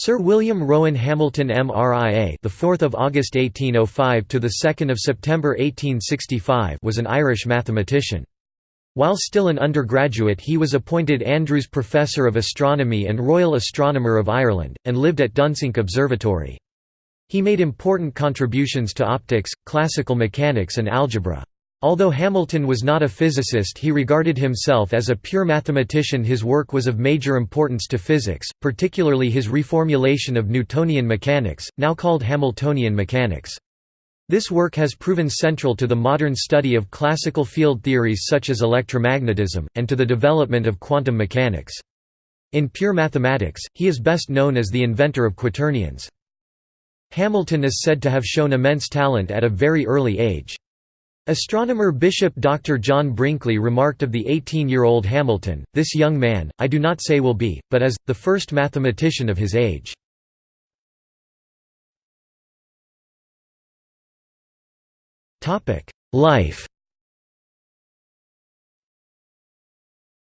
Sir William Rowan Hamilton MRIA, the 4th of August 1805 to the 2nd of September 1865, was an Irish mathematician. While still an undergraduate, he was appointed Andrews Professor of Astronomy and Royal Astronomer of Ireland and lived at Dunsink Observatory. He made important contributions to optics, classical mechanics and algebra. Although Hamilton was not a physicist he regarded himself as a pure mathematician his work was of major importance to physics, particularly his reformulation of Newtonian mechanics, now called Hamiltonian mechanics. This work has proven central to the modern study of classical field theories such as electromagnetism, and to the development of quantum mechanics. In pure mathematics, he is best known as the inventor of quaternions. Hamilton is said to have shown immense talent at a very early age. Astronomer Bishop Dr. John Brinkley remarked of the 18-year-old Hamilton, this young man, I do not say will be, but is, the first mathematician of his age. Life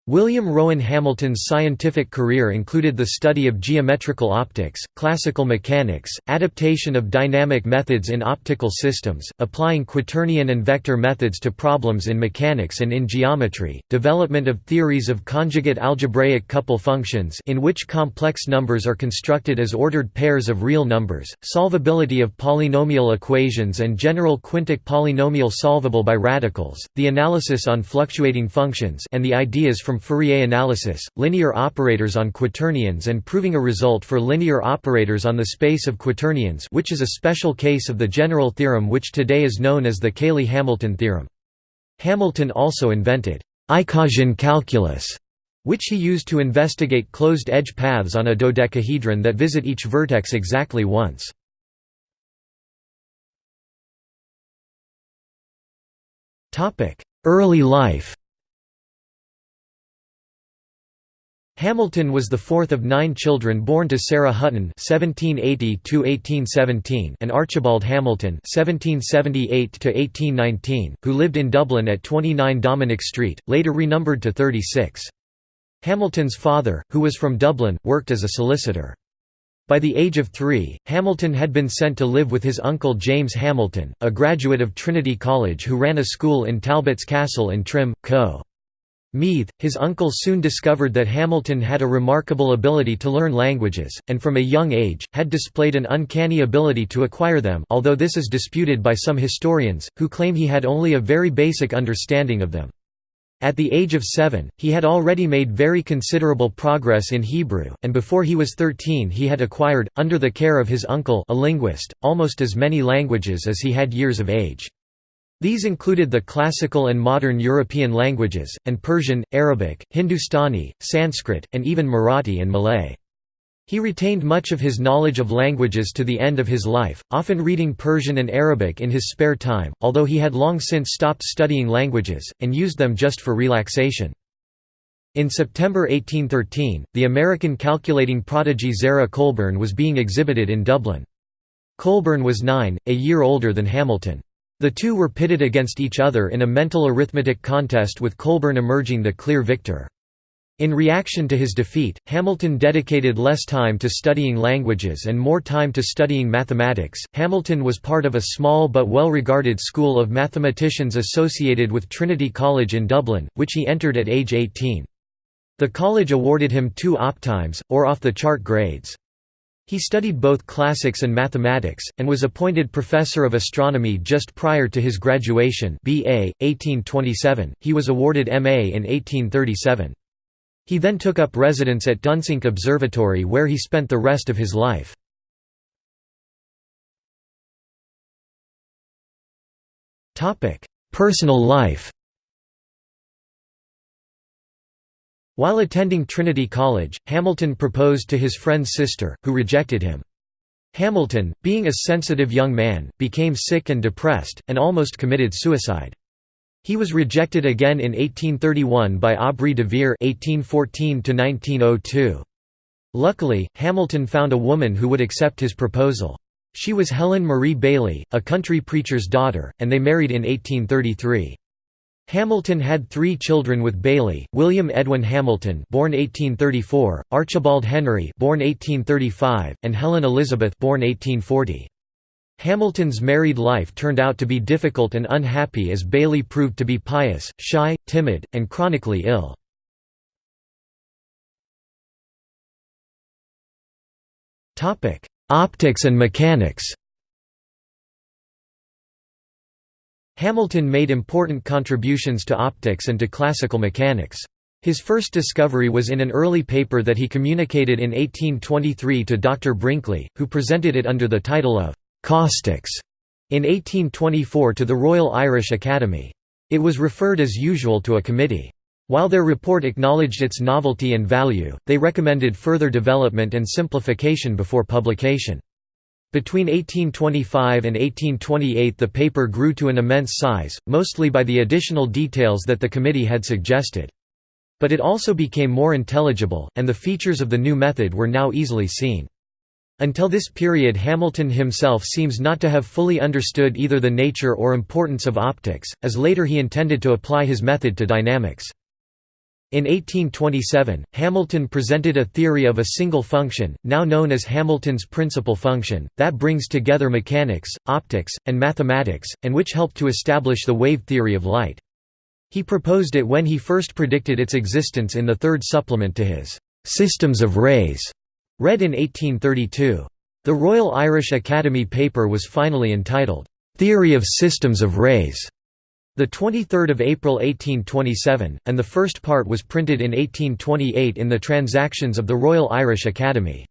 William Rowan Hamilton's scientific career included the study of geometrical optics, classical mechanics, adaptation of dynamic methods in optical systems, applying quaternion and vector methods to problems in mechanics and in geometry, development of theories of conjugate algebraic couple functions in which complex numbers are constructed as ordered pairs of real numbers, solvability of polynomial equations and general quintic polynomial solvable by radicals, the analysis on fluctuating functions and the ideas from Fourier analysis, linear operators on quaternions and proving a result for linear operators on the space of quaternions which is a special case of the general theorem which today is known as the Cayley–Hamilton theorem. Hamilton also invented Icosian calculus, which he used to investigate closed-edge paths on a dodecahedron that visit each vertex exactly once. Early life Hamilton was the fourth of nine children born to Sarah Hutton (1780–1817) and Archibald Hamilton (1778–1819), who lived in Dublin at 29 Dominic Street, later renumbered to 36. Hamilton's father, who was from Dublin, worked as a solicitor. By the age of three, Hamilton had been sent to live with his uncle James Hamilton, a graduate of Trinity College who ran a school in Talbot's Castle in Trim, Co. Meath, his uncle soon discovered that Hamilton had a remarkable ability to learn languages, and from a young age, had displayed an uncanny ability to acquire them although this is disputed by some historians, who claim he had only a very basic understanding of them. At the age of seven, he had already made very considerable progress in Hebrew, and before he was 13 he had acquired, under the care of his uncle a linguist, almost as many languages as he had years of age. These included the classical and modern European languages, and Persian, Arabic, Hindustani, Sanskrit, and even Marathi and Malay. He retained much of his knowledge of languages to the end of his life, often reading Persian and Arabic in his spare time, although he had long since stopped studying languages, and used them just for relaxation. In September 1813, the American calculating prodigy Zerah Colburn was being exhibited in Dublin. Colburn was nine, a year older than Hamilton. The two were pitted against each other in a mental arithmetic contest with Colburn emerging the clear victor. In reaction to his defeat, Hamilton dedicated less time to studying languages and more time to studying mathematics. Hamilton was part of a small but well regarded school of mathematicians associated with Trinity College in Dublin, which he entered at age 18. The college awarded him two optimes, or off the chart grades. He studied both classics and mathematics, and was appointed professor of astronomy just prior to his graduation BA, 1827. He was awarded MA in 1837. He then took up residence at Dunsink Observatory where he spent the rest of his life. Personal life While attending Trinity College, Hamilton proposed to his friend's sister, who rejected him. Hamilton, being a sensitive young man, became sick and depressed, and almost committed suicide. He was rejected again in 1831 by Aubrey de Vere (1814–1902). Luckily, Hamilton found a woman who would accept his proposal. She was Helen Marie Bailey, a country preacher's daughter, and they married in 1833. Hamilton had three children with Bailey: William Edwin Hamilton, born 1834; Archibald Henry, born 1835; and Helen Elizabeth, born 1840. Hamilton's married life turned out to be difficult and unhappy as Bailey proved to be pious, shy, timid, and chronically ill. Optics and mechanics Hamilton made important contributions to optics and to classical mechanics. His first discovery was in an early paper that he communicated in 1823 to Dr. Brinkley, who presented it under the title of «caustics» in 1824 to the Royal Irish Academy. It was referred as usual to a committee. While their report acknowledged its novelty and value, they recommended further development and simplification before publication. Between 1825 and 1828 the paper grew to an immense size, mostly by the additional details that the committee had suggested. But it also became more intelligible, and the features of the new method were now easily seen. Until this period Hamilton himself seems not to have fully understood either the nature or importance of optics, as later he intended to apply his method to dynamics. In 1827, Hamilton presented a theory of a single function, now known as Hamilton's principal function, that brings together mechanics, optics, and mathematics, and which helped to establish the wave theory of light. He proposed it when he first predicted its existence in the third supplement to his «Systems of Rays», read in 1832. The Royal Irish Academy paper was finally entitled, «Theory of Systems of Rays», the 23rd of April 1827, and the first part was printed in 1828 in the Transactions of the Royal Irish Academy.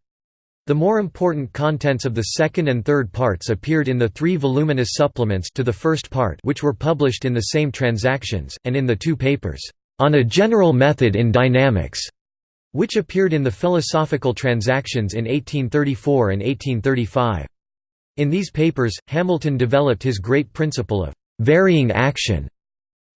The more important contents of the second and third parts appeared in the three voluminous supplements to the first part which were published in the same Transactions, and in the two papers, "'On a General Method in Dynamics' which appeared in the Philosophical Transactions in 1834 and 1835. In these papers, Hamilton developed his great principle of varying action.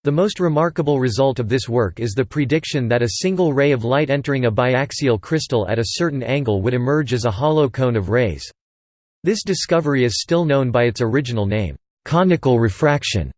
The most remarkable result of this work is the prediction that a single ray of light entering a biaxial crystal at a certain angle would emerge as a hollow cone of rays. This discovery is still known by its original name, conical refraction.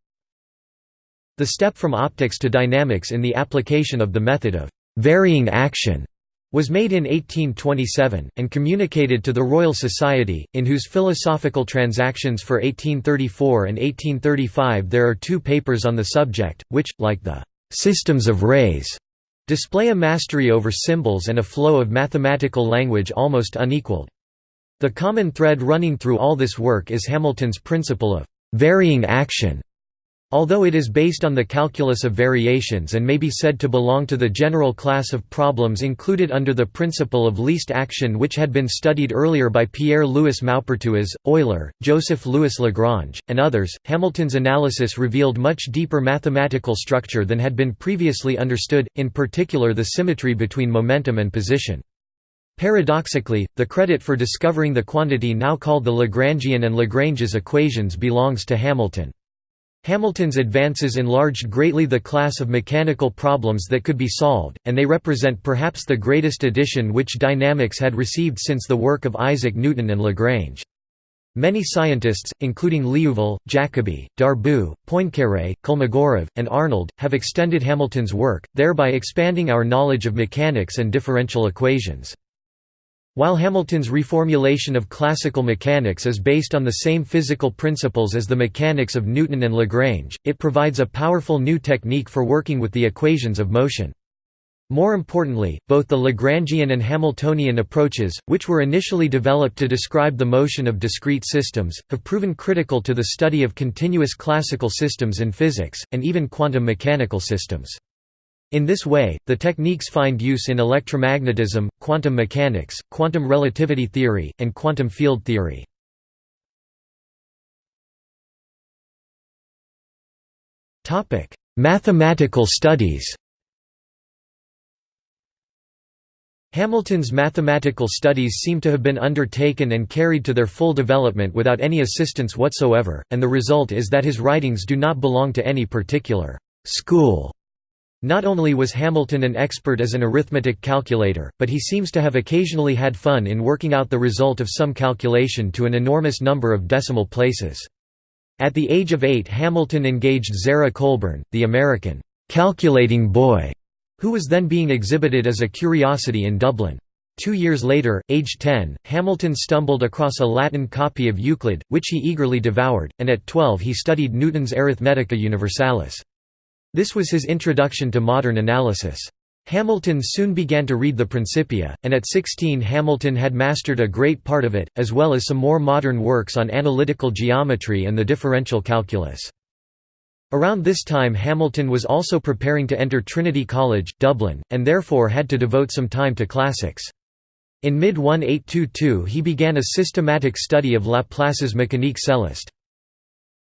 The step from optics to dynamics in the application of the method of varying action was made in 1827, and communicated to the Royal Society, in whose Philosophical Transactions for 1834 and 1835 there are two papers on the subject, which, like the «systems of rays», display a mastery over symbols and a flow of mathematical language almost unequaled. The common thread running through all this work is Hamilton's principle of «varying action», Although it is based on the calculus of variations and may be said to belong to the general class of problems included under the principle of least action which had been studied earlier by Pierre-Louis Maupertuis, Euler, Joseph-Louis Lagrange, and others, Hamilton's analysis revealed much deeper mathematical structure than had been previously understood, in particular the symmetry between momentum and position. Paradoxically, the credit for discovering the quantity now called the Lagrangian and Lagrange's equations belongs to Hamilton. Hamilton's advances enlarged greatly the class of mechanical problems that could be solved, and they represent perhaps the greatest addition which dynamics had received since the work of Isaac Newton and Lagrange. Many scientists, including Liouville, Jacobi, Darboux, Poincaré, Kolmogorov, and Arnold, have extended Hamilton's work, thereby expanding our knowledge of mechanics and differential equations. While Hamilton's reformulation of classical mechanics is based on the same physical principles as the mechanics of Newton and Lagrange, it provides a powerful new technique for working with the equations of motion. More importantly, both the Lagrangian and Hamiltonian approaches, which were initially developed to describe the motion of discrete systems, have proven critical to the study of continuous classical systems in physics, and even quantum mechanical systems. In this way, the techniques find use in electromagnetism, quantum mechanics, quantum relativity theory, and quantum field theory. Mathematical studies Hamilton's mathematical studies seem to have been undertaken and carried to their full development without any assistance whatsoever, and the result is that his writings do not belong to any particular «school» Not only was Hamilton an expert as an arithmetic calculator, but he seems to have occasionally had fun in working out the result of some calculation to an enormous number of decimal places. At the age of eight Hamilton engaged Zerah Colburn, the American «calculating boy», who was then being exhibited as a curiosity in Dublin. Two years later, aged 10, Hamilton stumbled across a Latin copy of Euclid, which he eagerly devoured, and at 12 he studied Newton's Arithmetica Universalis. This was his introduction to modern analysis. Hamilton soon began to read the Principia, and at 16 Hamilton had mastered a great part of it, as well as some more modern works on analytical geometry and the differential calculus. Around this time Hamilton was also preparing to enter Trinity College, Dublin, and therefore had to devote some time to classics. In mid-1822 he began a systematic study of Laplace's Mécanique céleste.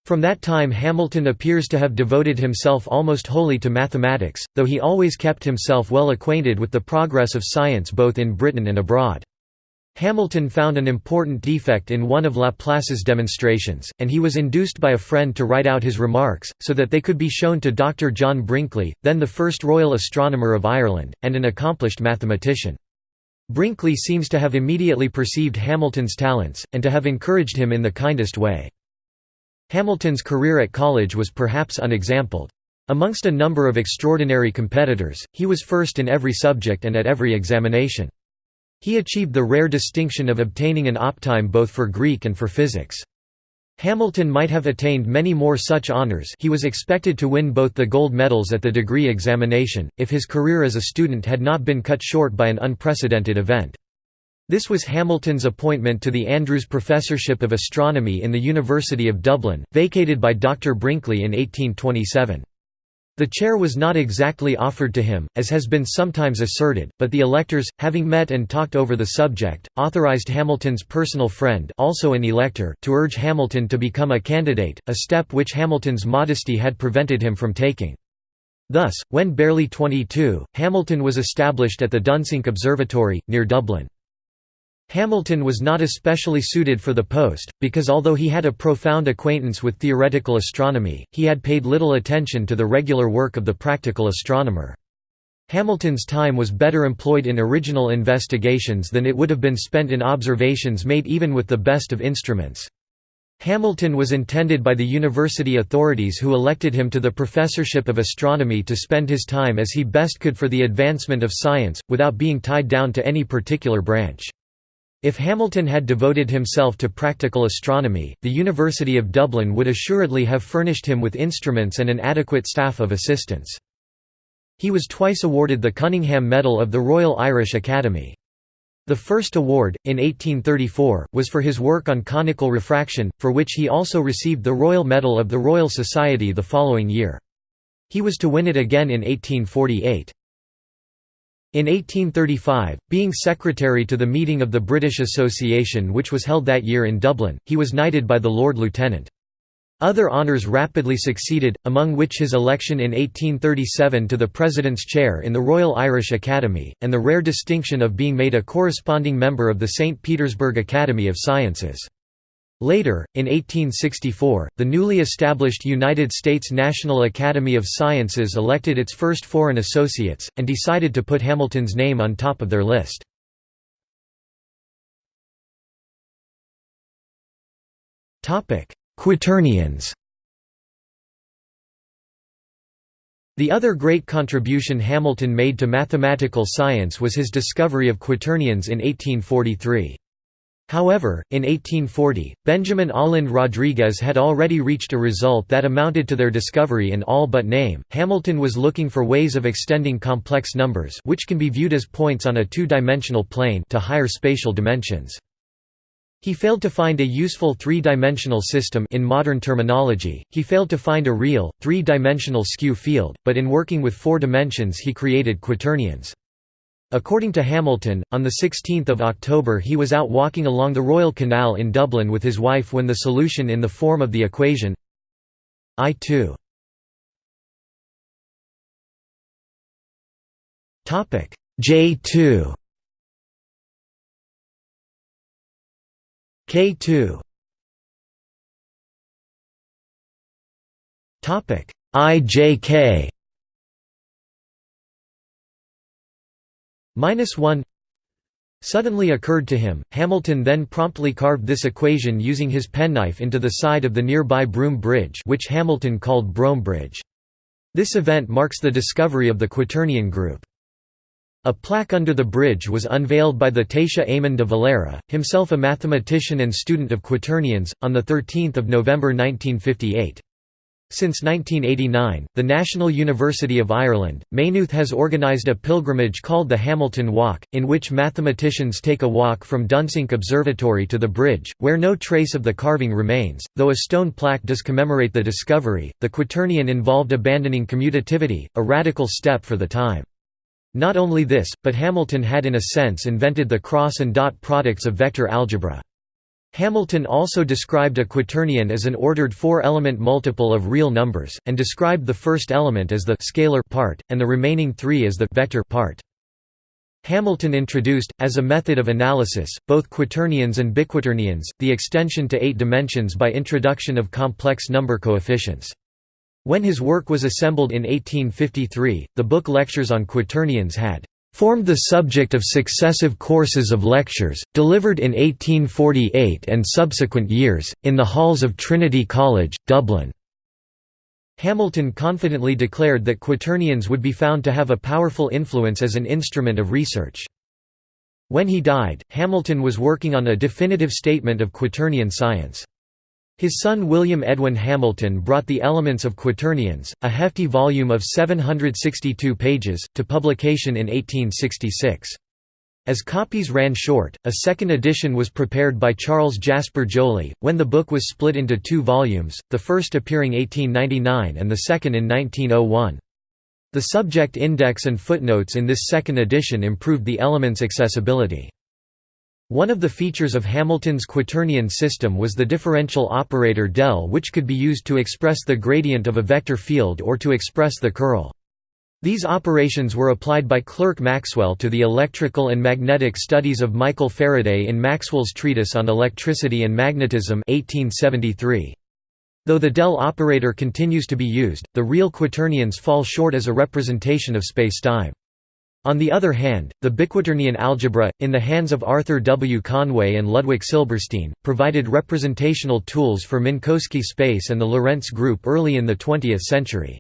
From that time Hamilton appears to have devoted himself almost wholly to mathematics, though he always kept himself well acquainted with the progress of science both in Britain and abroad. Hamilton found an important defect in one of Laplace's demonstrations, and he was induced by a friend to write out his remarks, so that they could be shown to Dr. John Brinkley, then the first Royal Astronomer of Ireland, and an accomplished mathematician. Brinkley seems to have immediately perceived Hamilton's talents, and to have encouraged him in the kindest way. Hamilton's career at college was perhaps unexampled. Amongst a number of extraordinary competitors, he was first in every subject and at every examination. He achieved the rare distinction of obtaining an optime both for Greek and for physics. Hamilton might have attained many more such honours he was expected to win both the gold medals at the degree examination, if his career as a student had not been cut short by an unprecedented event. This was Hamilton's appointment to the Andrews Professorship of Astronomy in the University of Dublin, vacated by Dr. Brinkley in 1827. The chair was not exactly offered to him, as has been sometimes asserted, but the electors, having met and talked over the subject, authorized Hamilton's personal friend also an elector to urge Hamilton to become a candidate, a step which Hamilton's modesty had prevented him from taking. Thus, when barely 22, Hamilton was established at the Dunsink Observatory, near Dublin. Hamilton was not especially suited for the post, because although he had a profound acquaintance with theoretical astronomy, he had paid little attention to the regular work of the practical astronomer. Hamilton's time was better employed in original investigations than it would have been spent in observations made even with the best of instruments. Hamilton was intended by the university authorities who elected him to the professorship of astronomy to spend his time as he best could for the advancement of science, without being tied down to any particular branch. If Hamilton had devoted himself to practical astronomy, the University of Dublin would assuredly have furnished him with instruments and an adequate staff of assistants. He was twice awarded the Cunningham Medal of the Royal Irish Academy. The first award, in 1834, was for his work on conical refraction, for which he also received the Royal Medal of the Royal Society the following year. He was to win it again in 1848. In 1835, being secretary to the meeting of the British Association which was held that year in Dublin, he was knighted by the Lord Lieutenant. Other honours rapidly succeeded, among which his election in 1837 to the President's chair in the Royal Irish Academy, and the rare distinction of being made a corresponding member of the St. Petersburg Academy of Sciences. Later, in 1864, the newly established United States National Academy of Sciences elected its first foreign associates, and decided to put Hamilton's name on top of their list. Quaternions The other great contribution Hamilton made to mathematical science was his discovery of quaternions in 1843. However, in 1840, Benjamin Olinde Rodrigues had already reached a result that amounted to their discovery in all but name. Hamilton was looking for ways of extending complex numbers which can be viewed as points on a two-dimensional plane to higher spatial dimensions. He failed to find a useful three-dimensional system in modern terminology, he failed to find a real, three-dimensional skew field, but in working with four dimensions he created quaternions. According to Hamilton, on 16 October he was out walking along the Royal Canal in Dublin with his wife when the solution in the form of the equation I2 J2 K2 IJK minus 1 suddenly occurred to him. Hamilton then promptly carved this equation using his penknife into the side of the nearby Broom Bridge which Hamilton called Brougham Bridge. This event marks the discovery of the Quaternion group. A plaque under the bridge was unveiled by the Taoiseach Éamon de Valera, himself a mathematician and student of quaternions, on 13 November 1958. Since 1989, the National University of Ireland, Maynooth has organised a pilgrimage called the Hamilton Walk, in which mathematicians take a walk from Dunsink Observatory to the bridge, where no trace of the carving remains, though a stone plaque does commemorate the discovery. The quaternion involved abandoning commutativity, a radical step for the time. Not only this, but Hamilton had in a sense invented the cross and dot products of vector algebra. Hamilton also described a quaternion as an ordered four-element multiple of real numbers, and described the first element as the scalar part, and the remaining three as the vector part. Hamilton introduced, as a method of analysis, both quaternions and biquaternions, the extension to eight dimensions by introduction of complex number coefficients. When his work was assembled in 1853, the book Lectures on Quaternions had formed the subject of successive courses of lectures, delivered in 1848 and subsequent years, in the halls of Trinity College, Dublin. Hamilton confidently declared that quaternions would be found to have a powerful influence as an instrument of research. When he died, Hamilton was working on a definitive statement of quaternion science. His son William Edwin Hamilton brought The Elements of Quaternions, a hefty volume of 762 pages, to publication in 1866. As copies ran short, a second edition was prepared by Charles Jasper Joly, when the book was split into two volumes, the first appearing 1899 and the second in 1901. The subject index and footnotes in this second edition improved the element's accessibility. One of the features of Hamilton's quaternion system was the differential operator del which could be used to express the gradient of a vector field or to express the curl. These operations were applied by Clerk Maxwell to the electrical and magnetic studies of Michael Faraday in Maxwell's Treatise on Electricity and Magnetism 1873. Though the del operator continues to be used, the real quaternions fall short as a representation of spacetime. On the other hand, the biquaternion algebra, in the hands of Arthur W. Conway and Ludwig Silberstein, provided representational tools for Minkowski space and the Lorentz group early in the 20th century.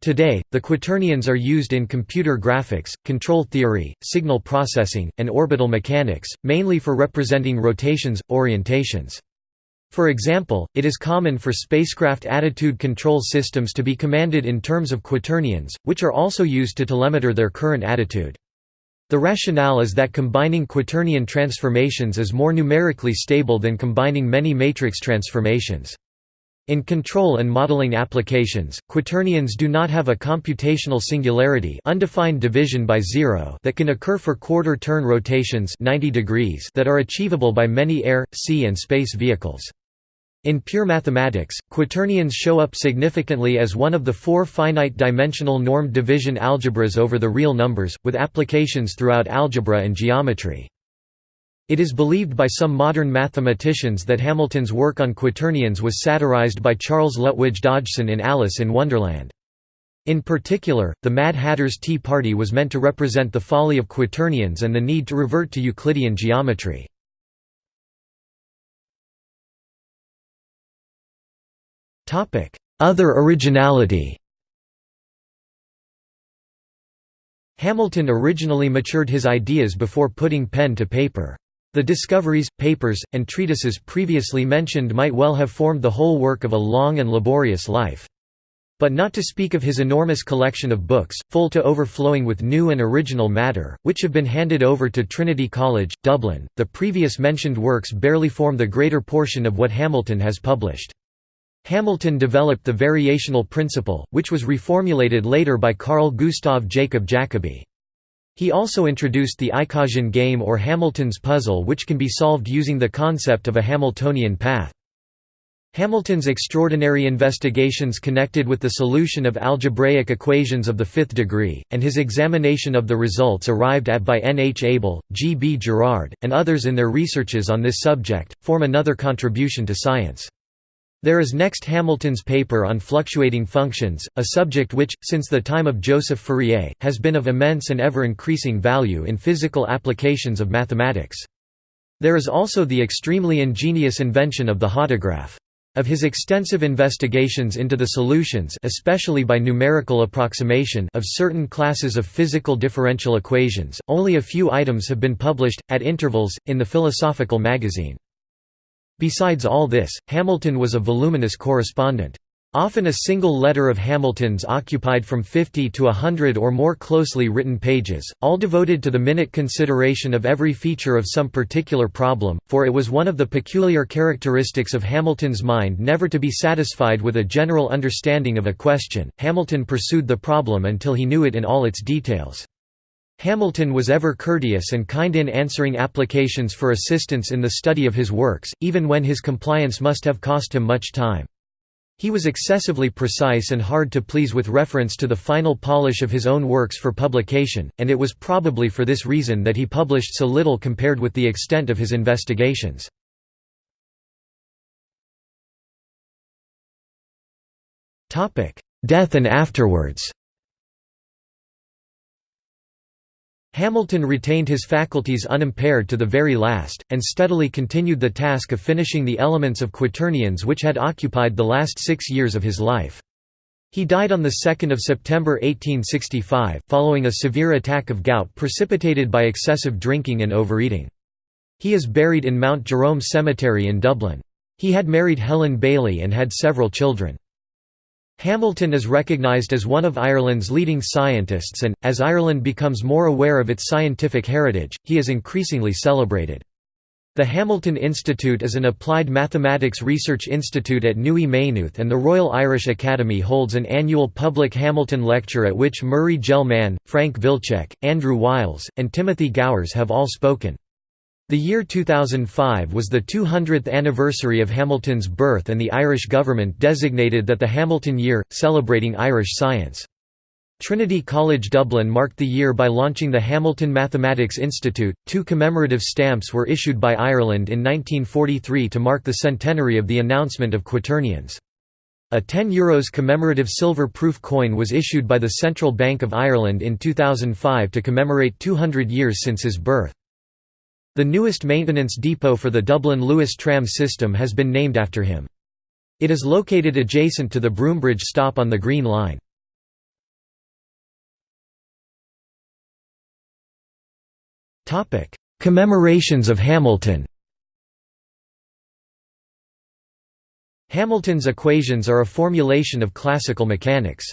Today, the quaternions are used in computer graphics, control theory, signal processing, and orbital mechanics, mainly for representing rotations, orientations. For example, it is common for spacecraft attitude control systems to be commanded in terms of quaternions, which are also used to telemeter their current attitude. The rationale is that combining quaternion transformations is more numerically stable than combining many matrix transformations. In control and modeling applications, quaternions do not have a computational singularity undefined division by zero that can occur for quarter-turn rotations 90 degrees that are achievable by many air, sea and space vehicles. In pure mathematics, quaternions show up significantly as one of the four finite-dimensional normed division algebras over the real numbers, with applications throughout algebra and geometry. It is believed by some modern mathematicians that Hamilton's work on quaternions was satirized by Charles Lutwidge Dodgson in Alice in Wonderland. In particular, the Mad Hatter's Tea Party was meant to represent the folly of quaternions and the need to revert to Euclidean geometry. Other originality Hamilton originally matured his ideas before putting pen to paper. The discoveries, papers, and treatises previously mentioned might well have formed the whole work of a long and laborious life. But not to speak of his enormous collection of books, full to overflowing with new and original matter, which have been handed over to Trinity College, Dublin, the previous mentioned works barely form the greater portion of what Hamilton has published. Hamilton developed the variational principle, which was reformulated later by Carl Gustav Jacob Jacobi. He also introduced the Icosian game or Hamilton's puzzle which can be solved using the concept of a Hamiltonian path. Hamilton's extraordinary investigations connected with the solution of algebraic equations of the fifth degree, and his examination of the results arrived at by N. H. Abel, G. B. Jerrard, and others in their researches on this subject, form another contribution to science. There is next Hamilton's paper on fluctuating functions, a subject which, since the time of Joseph Fourier, has been of immense and ever-increasing value in physical applications of mathematics. There is also the extremely ingenious invention of the hodograph. Of his extensive investigations into the solutions especially by numerical approximation of certain classes of physical differential equations, only a few items have been published, at intervals, in the Philosophical magazine. Besides all this, Hamilton was a voluminous correspondent. Often a single letter of Hamilton's occupied from 50 to a hundred or more closely written pages, all devoted to the minute consideration of every feature of some particular problem, for it was one of the peculiar characteristics of Hamilton's mind never to be satisfied with a general understanding of a question. Hamilton pursued the problem until he knew it in all its details. Hamilton was ever courteous and kind in answering applications for assistance in the study of his works, even when his compliance must have cost him much time. He was excessively precise and hard to please with reference to the final polish of his own works for publication, and it was probably for this reason that he published so little compared with the extent of his investigations. Death and afterwards Hamilton retained his faculties unimpaired to the very last, and steadily continued the task of finishing the elements of quaternions which had occupied the last six years of his life. He died on 2 September 1865, following a severe attack of gout precipitated by excessive drinking and overeating. He is buried in Mount Jerome Cemetery in Dublin. He had married Helen Bailey and had several children. Hamilton is recognised as one of Ireland's leading scientists and, as Ireland becomes more aware of its scientific heritage, he is increasingly celebrated. The Hamilton Institute is an applied mathematics research institute at NUI Maynooth and the Royal Irish Academy holds an annual public Hamilton lecture at which Murray Gell-Mann, Frank Wilczek, Andrew Wiles, and Timothy Gowers have all spoken. The year 2005 was the 200th anniversary of Hamilton's birth and the Irish government designated that the Hamilton Year, celebrating Irish science. Trinity College Dublin marked the year by launching the Hamilton Mathematics Institute. Two commemorative stamps were issued by Ireland in 1943 to mark the centenary of the announcement of quaternions. A €10 Euros commemorative silver-proof coin was issued by the Central Bank of Ireland in 2005 to commemorate 200 years since his birth. The newest maintenance depot for the Dublin Luas tram system has been named after him. It is located adjacent to the Broombridge stop on the Green Line. Commemorations of Hamilton Hamilton's equations are a formulation of classical mechanics.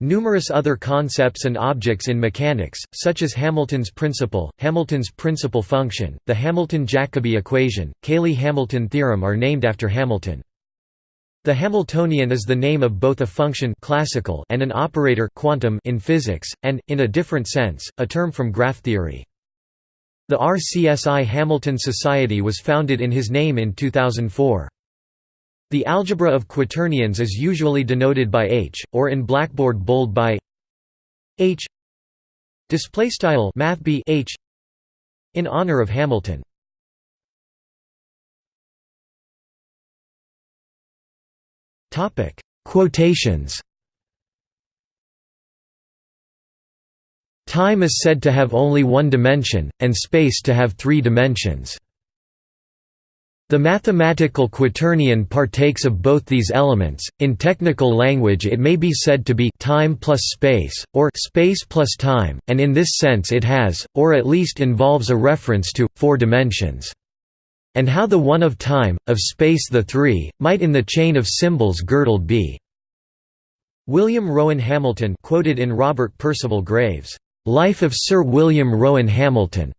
Numerous other concepts and objects in mechanics, such as Hamilton's principle, Hamilton's principal function, the Hamilton-Jacobi equation, Cayley-Hamilton theorem are named after Hamilton. The Hamiltonian is the name of both a function classical and an operator quantum in physics, and, in a different sense, a term from graph theory. The RCSI Hamilton Society was founded in his name in 2004. The algebra of quaternions is usually denoted by H, or in Blackboard bold by H display style math H in honor of Hamilton. Topic: Quotations. Time is said to have only one dimension, and space to have three dimensions. The mathematical quaternion partakes of both these elements. In technical language, it may be said to be time plus space, or space plus time, and in this sense it has, or at least involves a reference to, four dimensions. And how the one of time, of space the three, might in the chain of symbols girdled be. William Rowan Hamilton quoted in Robert Percival Graves' Life of Sir William Rowan Hamilton.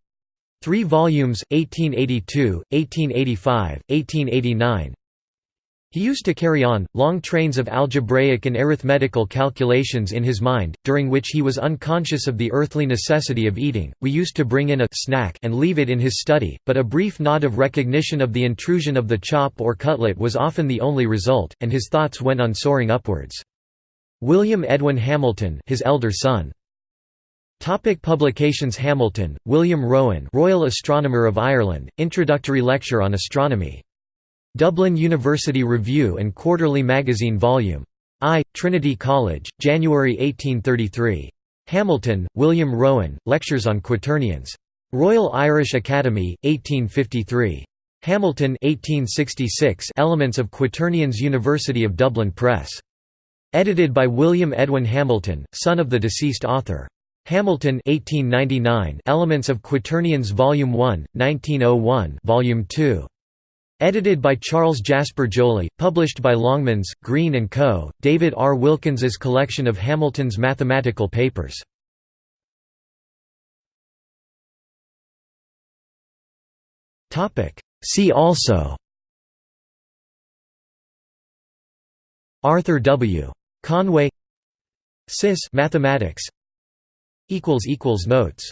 Three volumes, 1882, 1885, 1889 He used to carry on, long trains of algebraic and arithmetical calculations in his mind, during which he was unconscious of the earthly necessity of eating. We used to bring in a snack and leave it in his study, but a brief nod of recognition of the intrusion of the chop or cutlet was often the only result, and his thoughts went on soaring upwards. William Edwin Hamilton his elder son. Topic publications Hamilton, William Rowan Royal Astronomer of Ireland, Introductory Lecture on Astronomy. Dublin University Review and Quarterly Magazine Vol. I, Trinity College, January 1833. Hamilton, William Rowan, Lectures on Quaternions. Royal Irish Academy, 1853. Hamilton 1866 Elements of Quaternions University of Dublin Press. Edited by William Edwin Hamilton, son of the deceased author. Hamilton 1899 Elements of Quaternions Volume 1, 1901 Volume 2. Edited by Charles Jasper Joly, published by Longmans, Green & Co., David R. Wilkins's collection of Hamilton's mathematical papers. See also Arthur W. Conway Cis mathematics Notes